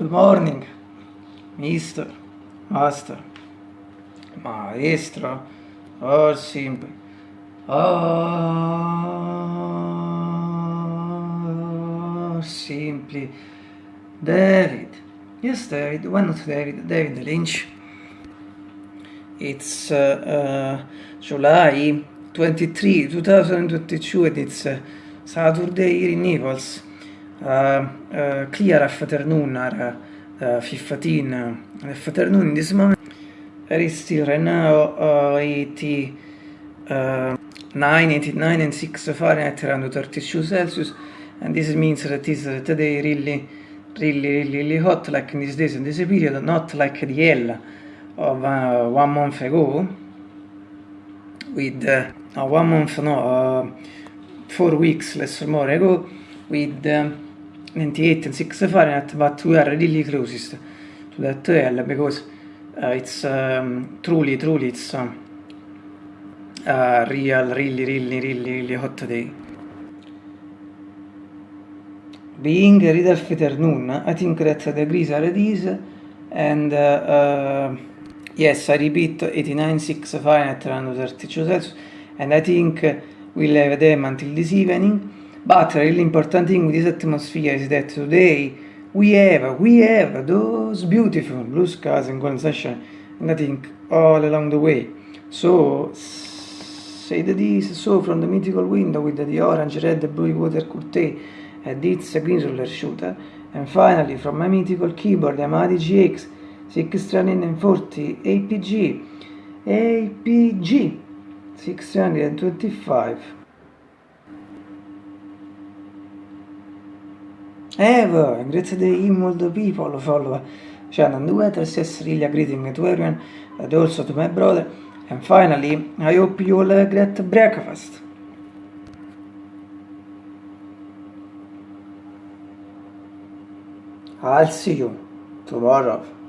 morning, mister, master, maestro, or simply, or simply, David. Yes, David. Why not David? David Lynch. It's uh, uh, July 23, 2022, and it's uh, Saturday in Naples. Uh, uh, clear afternoon, or uh, 15 afternoon in this moment. There is still right now uh, 80, uh, 9, 89 and 6 Fahrenheit around 32 Celsius and this means that is uh, today really really really really hot like in these days in this period not like the hell of uh, one month ago with uh, one month no uh, four weeks less or more ago with um, 98 and 6 Fahrenheit but we are really closest to that hell because uh, it's um, truly truly it's um, uh, real really really really really hot day. Being a real afternoon I think that the degrees are this and uh, uh, yes I repeat 89 6 Fahrenheit around 32 Celsius and I think we'll have them until this evening but really important thing with this atmosphere is that today we have we have those beautiful blue skies and golden sunshine. And I think all along the way. So say that this so from the mythical window with the orange red blue water curtain and its green roller shooter. And finally from my mythical keyboard Yamaha GX 640 APG APG 625 Ever, grazie the email the people follow. Channel the weather says really a greeting to everyone. And also to my brother. And finally I hope you all have a great breakfast. I'll see you tomorrow